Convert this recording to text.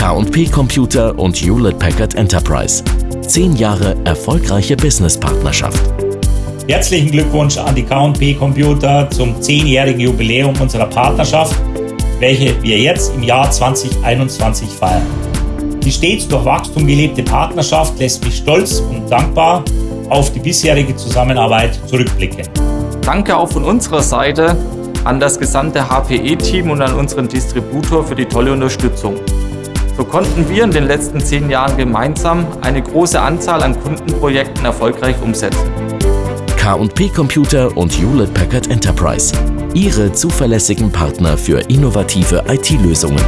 K&P Computer und Hewlett Packard Enterprise. Zehn Jahre erfolgreiche Businesspartnerschaft. Herzlichen Glückwunsch an die K&P Computer zum zehnjährigen Jubiläum unserer Partnerschaft, welche wir jetzt im Jahr 2021 feiern. Die stets durch Wachstum gelebte Partnerschaft lässt mich stolz und dankbar auf die bisherige Zusammenarbeit zurückblicken. Danke auch von unserer Seite an das gesamte HPE-Team und an unseren Distributor für die tolle Unterstützung. So konnten wir in den letzten zehn Jahren gemeinsam eine große Anzahl an Kundenprojekten erfolgreich umsetzen. K&P Computer und Hewlett Packard Enterprise. Ihre zuverlässigen Partner für innovative IT-Lösungen.